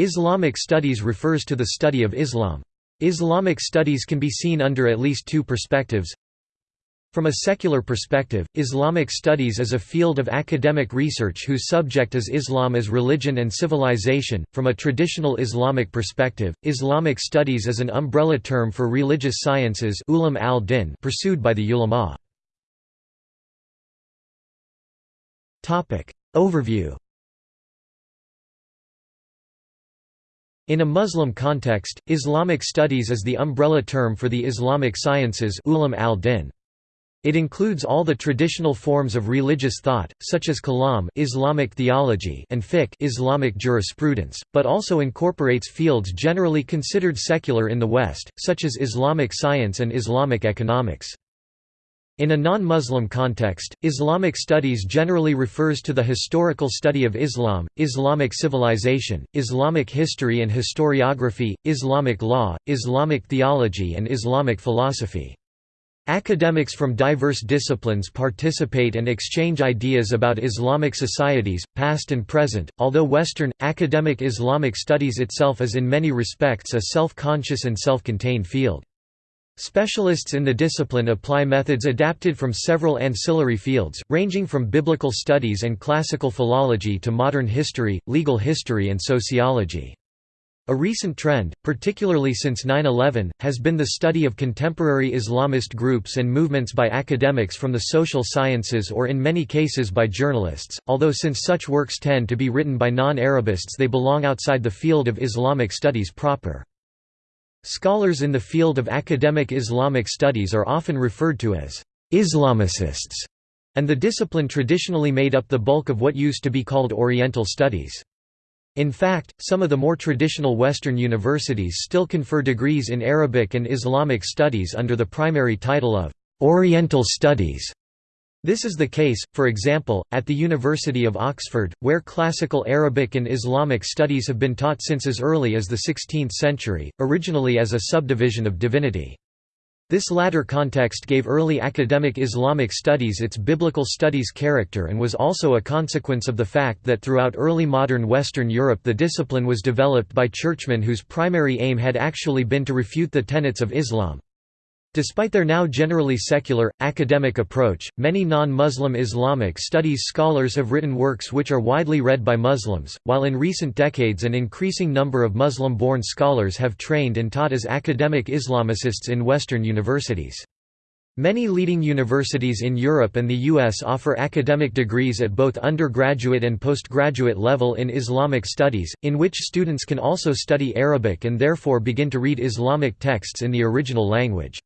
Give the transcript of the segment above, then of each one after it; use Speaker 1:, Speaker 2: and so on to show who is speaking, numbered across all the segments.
Speaker 1: Islamic studies refers to the study of Islam. Islamic studies can be seen under at least two perspectives. From a secular perspective, Islamic studies is a field of academic research whose subject is Islam as religion and civilization. From a traditional Islamic perspective, Islamic studies is an umbrella term for religious sciences ulum al-din pursued by the ulama. Topic: Overview In a Muslim context, Islamic studies is the umbrella term for the Islamic sciences ulum al-din. It includes all the traditional forms of religious thought, such as kalam Islamic theology and fiqh Islamic jurisprudence, but also incorporates fields generally considered secular in the West, such as Islamic science and Islamic economics. In a non-Muslim context, Islamic studies generally refers to the historical study of Islam, Islamic civilization, Islamic history and historiography, Islamic law, Islamic theology and Islamic philosophy. Academics from diverse disciplines participate and exchange ideas about Islamic societies, past and present, although Western, academic Islamic studies itself is in many respects a self-conscious and self-contained field. Specialists in the discipline apply methods adapted from several ancillary fields, ranging from biblical studies and classical philology to modern history, legal history and sociology. A recent trend, particularly since 9-11, has been the study of contemporary Islamist groups and movements by academics from the social sciences or in many cases by journalists, although since such works tend to be written by non-Arabists they belong outside the field of Islamic studies proper. Scholars in the field of academic Islamic studies are often referred to as Islamicists, and the discipline traditionally made up the bulk of what used to be called Oriental studies. In fact, some of the more traditional Western universities still confer degrees in Arabic and Islamic studies under the primary title of Oriental Studies. This is the case, for example, at the University of Oxford, where classical Arabic and Islamic studies have been taught since as early as the 16th century, originally as a subdivision of divinity. This latter context gave early academic Islamic studies its biblical studies character and was also a consequence of the fact that throughout early modern Western Europe the discipline was developed by churchmen whose primary aim had actually been to refute the tenets of Islam. Despite their now generally secular, academic approach, many non-Muslim Islamic studies scholars have written works which are widely read by Muslims, while in recent decades an increasing number of Muslim-born scholars have trained and taught as academic Islamicists in Western universities. Many leading universities in Europe and the US offer academic degrees at both undergraduate and postgraduate level in Islamic studies, in which students can also study Arabic and therefore begin to read Islamic texts in the original language.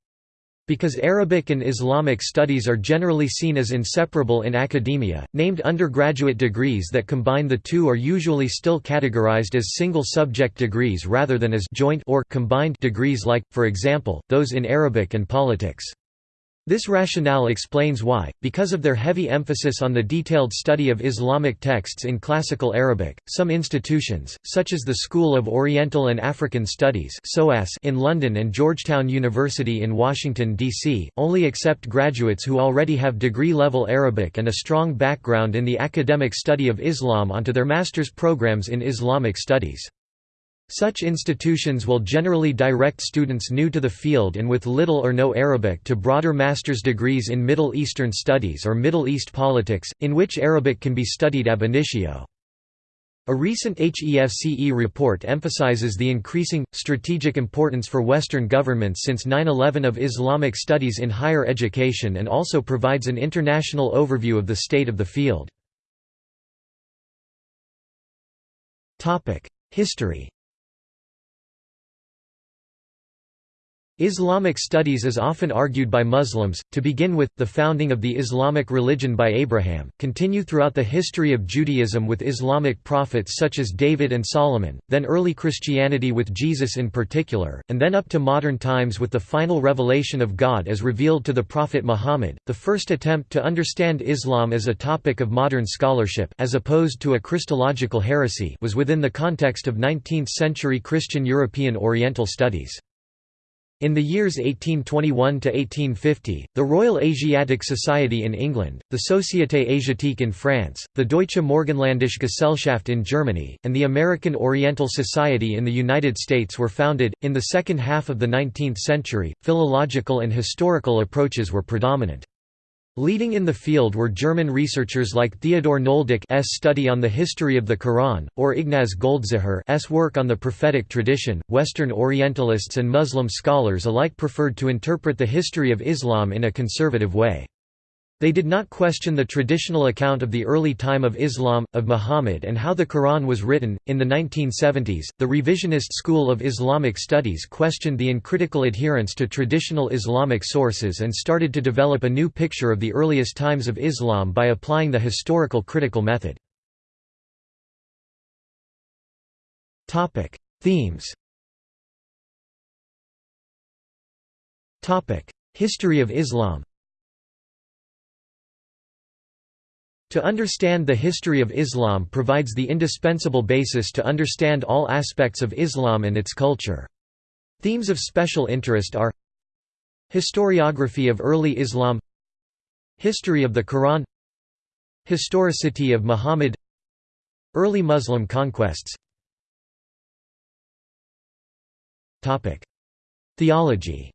Speaker 1: Because Arabic and Islamic studies are generally seen as inseparable in academia, named undergraduate degrees that combine the two are usually still categorized as single-subject degrees rather than as joint or combined degrees like, for example, those in Arabic and politics. This rationale explains why, because of their heavy emphasis on the detailed study of Islamic texts in Classical Arabic, some institutions, such as the School of Oriental and African Studies in London and Georgetown University in Washington, D.C., only accept graduates who already have degree-level Arabic and a strong background in the academic study of Islam onto their master's programs in Islamic studies. Such institutions will generally direct students new to the field and with little or no Arabic to broader master's degrees in Middle Eastern studies or Middle East politics, in which Arabic can be studied ab initio. A recent HEFCE report emphasizes the increasing, strategic importance for Western governments since 9-11 of Islamic studies in higher education and also provides an international overview of the state of the field. History Islamic studies is often argued by Muslims, to begin with, the founding of the Islamic religion by Abraham, continue throughout the history of Judaism with Islamic prophets such as David and Solomon, then early Christianity with Jesus in particular, and then up to modern times with the final revelation of God as revealed to the Prophet Muhammad. The first attempt to understand Islam as a topic of modern scholarship as opposed to a Christological heresy was within the context of 19th-century Christian European Oriental studies. In the years 1821 to 1850, the Royal Asiatic Society in England, the Société Asiatique in France, the Deutsche Morgenländische Gesellschaft in Germany, and the American Oriental Society in the United States were founded. In the second half of the 19th century, philological and historical approaches were predominant. Leading in the field were German researchers like Theodor Nöldeke's study on the history of the Quran, or Ignaz Goldziher's work on the prophetic tradition. Western Orientalists and Muslim scholars alike preferred to interpret the history of Islam in a conservative way. They did not question the traditional account of the early time of Islam, of Muhammad, and how the Quran was written. In the 1970s, the revisionist school of Islamic studies questioned the uncritical adherence to traditional Islamic sources and started to develop a new picture of the earliest times of Islam by applying the historical critical method. Topic: Themes Topic: History of Islam To understand the history of Islam provides the indispensable basis to understand all aspects of Islam and its culture. Themes of special interest are Historiography of early Islam History of the Quran Historicity of Muhammad Early Muslim conquests Theology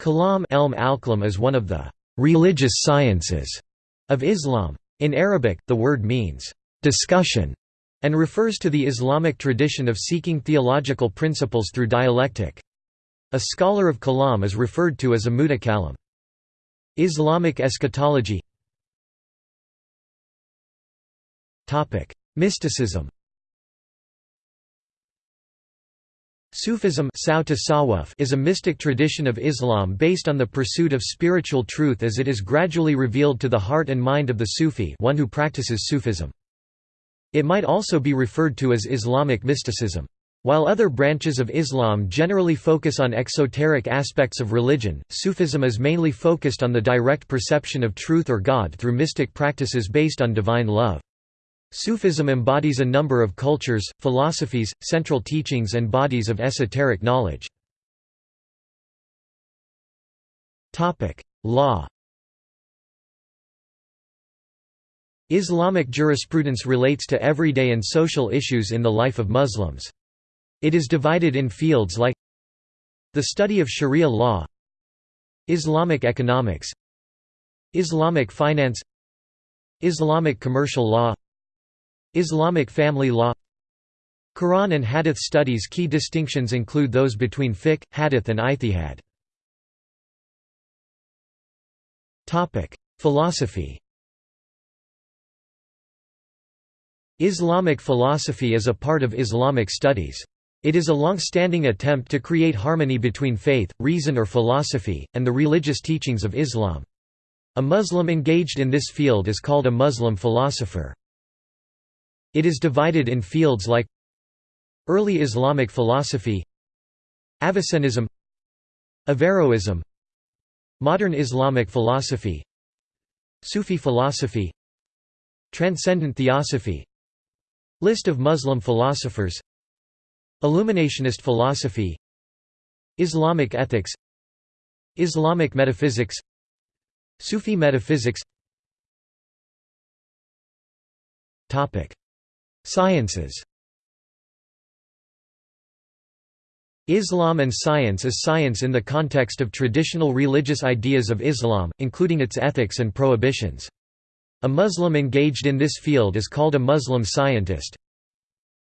Speaker 1: Kalam is one of the religious sciences of Islam. In Arabic, the word means discussion and refers to the Islamic tradition of seeking theological principles through dialectic. A scholar of kalam is referred to as a mutakallim. Islamic eschatology Mysticism Sufism is a mystic tradition of Islam based on the pursuit of spiritual truth as it is gradually revealed to the heart and mind of the Sufi one who practices Sufism. It might also be referred to as Islamic mysticism. While other branches of Islam generally focus on exoteric aspects of religion, Sufism is mainly focused on the direct perception of truth or God through mystic practices based on divine love. Sufism embodies a number of cultures, philosophies, central teachings and bodies of esoteric knowledge. Law Islamic jurisprudence relates to everyday and social issues in the life of Muslims. It is divided in fields like the study of Sharia law Islamic economics Islamic finance Islamic commercial law Islamic family law Quran and Hadith studies Key distinctions include those between fiqh, hadith and ijtihad. Philosophy Islamic philosophy is a part of Islamic studies. It is a long-standing attempt to create harmony between faith, reason or philosophy, and the religious teachings of Islam. A Muslim engaged in this field is called a Muslim philosopher. It is divided in fields like Early Islamic philosophy Avicennism Averroism Modern Islamic philosophy Sufi philosophy Transcendent theosophy List of Muslim philosophers Illuminationist philosophy Islamic ethics Islamic metaphysics Sufi metaphysics Sciences Islam and science is science in the context of traditional religious ideas of Islam, including its ethics and prohibitions. A Muslim engaged in this field is called a Muslim scientist.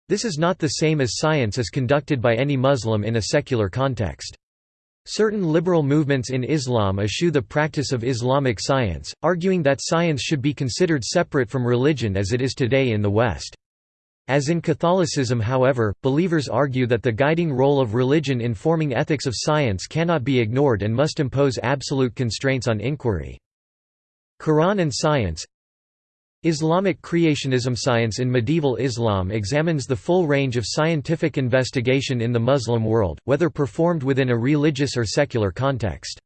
Speaker 1: This is not the same as science as conducted by any Muslim in a secular context. Certain liberal movements in Islam eschew the practice of Islamic science, arguing that science should be considered separate from religion as it is today in the West. As in Catholicism however, believers argue that the guiding role of religion in forming ethics of science cannot be ignored and must impose absolute constraints on inquiry. Quran and science Islamic creationism Science in medieval Islam examines the full range of scientific investigation in the Muslim world, whether performed within a religious or secular context.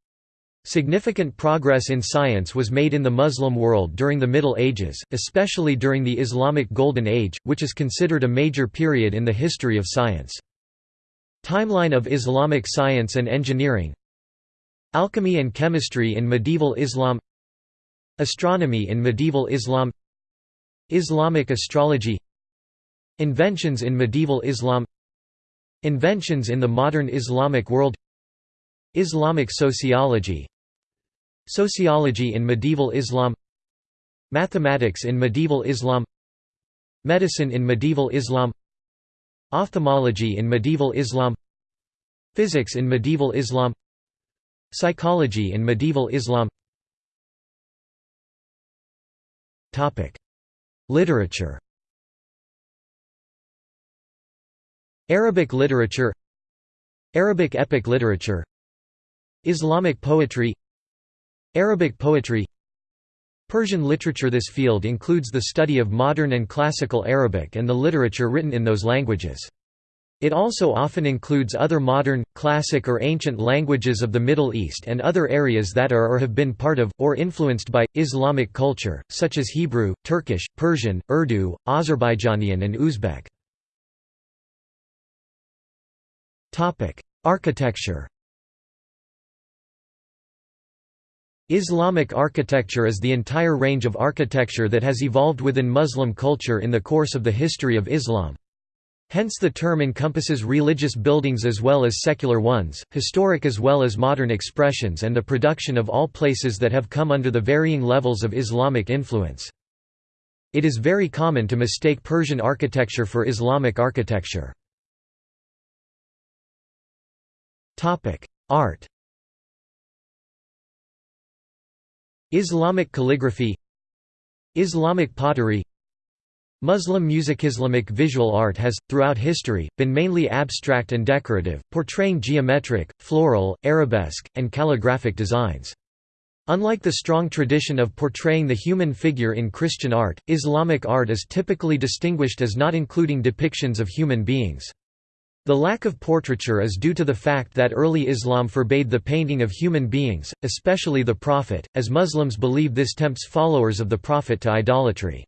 Speaker 1: Significant progress in science was made in the Muslim world during the Middle Ages, especially during the Islamic Golden Age, which is considered a major period in the history of science. Timeline of Islamic science and engineering. Alchemy and chemistry in medieval Islam. Astronomy in medieval Islam. Islamic astrology. Inventions in medieval Islam. Inventions in the modern Islamic world. Islamic sociology Sociology in medieval Islam Mathematics in medieval Islam Medicine in medieval Islam Ophthalmology in medieval Islam Physics in medieval Islam Psychology in medieval Islam Literature Arabic literature Arabic epic literature Islamic poetry Arabic poetry Persian literature This field includes the study of modern and classical Arabic and the literature written in those languages. It also often includes other modern, classic or ancient languages of the Middle East and other areas that are or have been part of, or influenced by, Islamic culture, such as Hebrew, Turkish, Persian, Urdu, Azerbaijanian and Uzbek. Architecture Islamic architecture is the entire range of architecture that has evolved within Muslim culture in the course of the history of Islam. Hence the term encompasses religious buildings as well as secular ones, historic as well as modern expressions and the production of all places that have come under the varying levels of Islamic influence. It is very common to mistake Persian architecture for Islamic architecture. Art Islamic calligraphy Islamic pottery Muslim music Islamic visual art has, throughout history, been mainly abstract and decorative, portraying geometric, floral, arabesque, and calligraphic designs. Unlike the strong tradition of portraying the human figure in Christian art, Islamic art is typically distinguished as not including depictions of human beings. The lack of portraiture is due to the fact that early Islam forbade the painting of human beings, especially the Prophet, as Muslims believe this tempts followers of the Prophet to idolatry.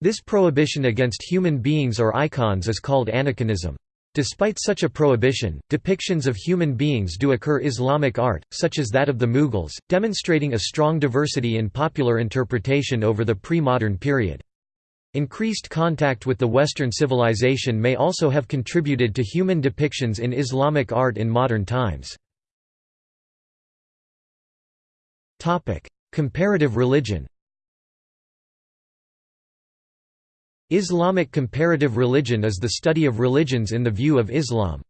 Speaker 1: This prohibition against human beings or icons is called aniconism. Despite such a prohibition, depictions of human beings do occur in Islamic art, such as that of the Mughals, demonstrating a strong diversity in popular interpretation over the pre-modern period. Increased contact with the Western civilization may also have contributed to human depictions in Islamic art in modern times. Comparative religion Islamic comparative religion is the study of religions in the view of Islam.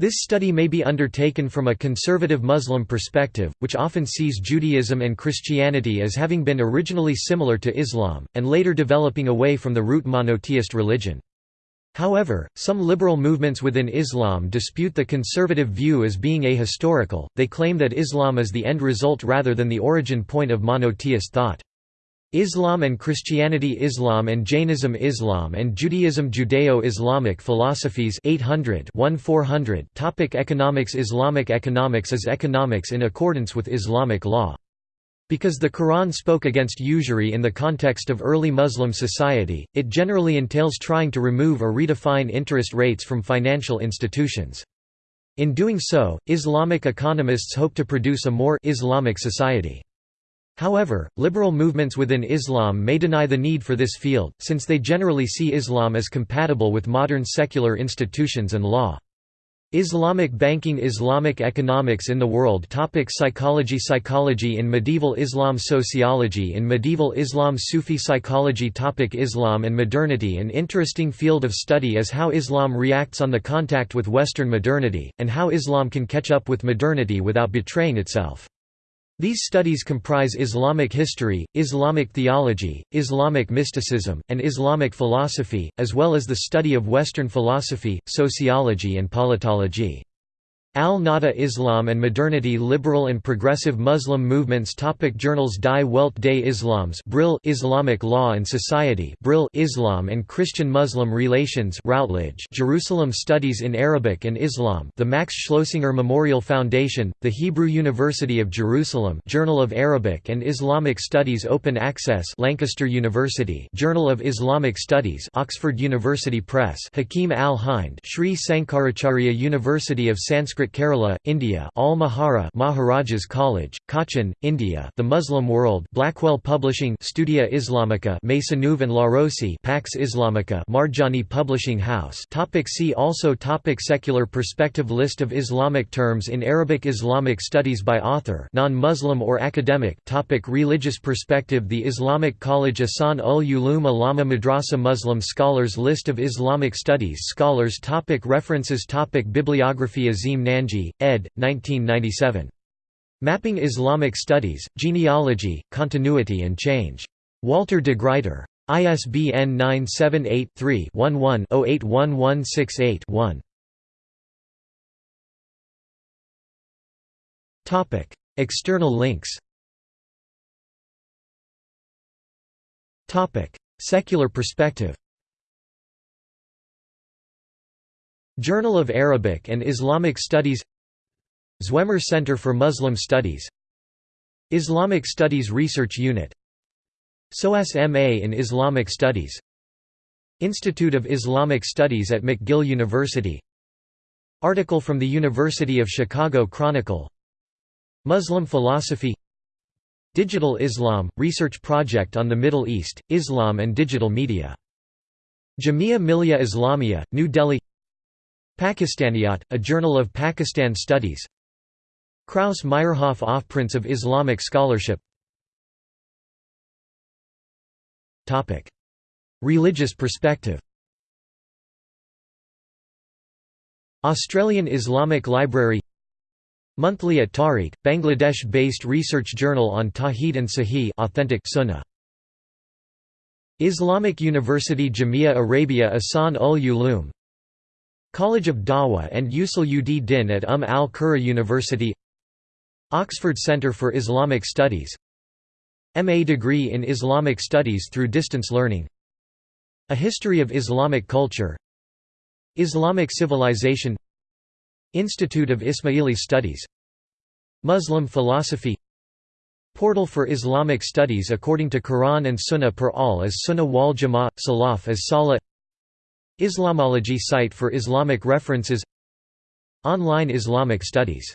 Speaker 1: This study may be undertaken from a conservative Muslim perspective, which often sees Judaism and Christianity as having been originally similar to Islam, and later developing away from the root monotheist religion. However, some liberal movements within Islam dispute the conservative view as being ahistorical, they claim that Islam is the end result rather than the origin point of monotheist thought. Islam and Christianity Islam and Jainism Islam and Judaism Judeo-Islamic philosophies 800 1400 Topic Economics Islamic economics is economics in accordance with Islamic law. Because the Quran spoke against usury in the context of early Muslim society, it generally entails trying to remove or redefine interest rates from financial institutions. In doing so, Islamic economists hope to produce a more Islamic society. However, liberal movements within Islam may deny the need for this field, since they generally see Islam as compatible with modern secular institutions and law. Islamic banking Islamic economics in the world topic Psychology Psychology in medieval Islam Sociology in medieval Islam Sufi psychology topic Islam and modernity An interesting field of study is how Islam reacts on the contact with Western modernity, and how Islam can catch up with modernity without betraying itself. These studies comprise Islamic history, Islamic theology, Islamic mysticism, and Islamic philosophy, as well as the study of Western philosophy, sociology and politology. Al-Nahda Islam and Modernity Liberal and Progressive Muslim Movements Topic Journals Die Welt des Islams Brill Islamic Law and Society Brill Islam and Christian Muslim Relations Routledge Jerusalem Studies in Arabic and Islam The Max Schloessinger Memorial Foundation The Hebrew University of Jerusalem Journal of Arabic and Islamic Studies Open Access Lancaster University Journal of Islamic Studies Oxford University Press Hakim al-Hind Sri Sankaracharya University of Sanskrit Sanskrit Kerala, India Al Mahara Maharajas College, Cochin, India The Muslim World Blackwell Publishing Studia Islamica Maisonneuve and Larose Pax Islamica Marjani Publishing House. Topic See also topic Secular perspective List of Islamic terms in Arabic Islamic studies by author non-Muslim or academic. Topic Religious perspective The Islamic College Asan ul Ulum Alama Madrasa Muslim scholars List of Islamic studies Scholars topic References topic Bibliography Azim Nanji, ed. 1997. Mapping Islamic Studies, Genealogy, Continuity and Change. Walter de Gruyter. ISBN 978-3-11-081168-1. External links Secular perspective Journal of Arabic and Islamic Studies Zwemer Center for Muslim Studies Islamic Studies Research Unit SOAS MA in Islamic Studies Institute of Islamic Studies at McGill University Article from the University of Chicago Chronicle Muslim philosophy Digital Islam – Research project on the Middle East, Islam and digital media. Jamia Millia Islamia, New Delhi Pakistaniyat, a journal of Pakistan studies. Krauss Meyerhoff Offprints of Islamic scholarship. Religious perspective. Australian Islamic Library. Monthly at Tariq, Bangladesh-based research journal on Tawheed and Sahih authentic Sunnah. Islamic University Jamia Arabia Asan ul Ulum College of Dawah and Usul ud Din at Umm al-Qura University Oxford Centre for Islamic Studies MA degree in Islamic Studies through distance learning A History of Islamic Culture Islamic Civilization Institute of Ismaili Studies Muslim Philosophy Portal for Islamic Studies according to Quran and Sunnah per al as Sunnah wal Jama'ah, Salaf as Salah Islamology site for Islamic references. Online Islamic studies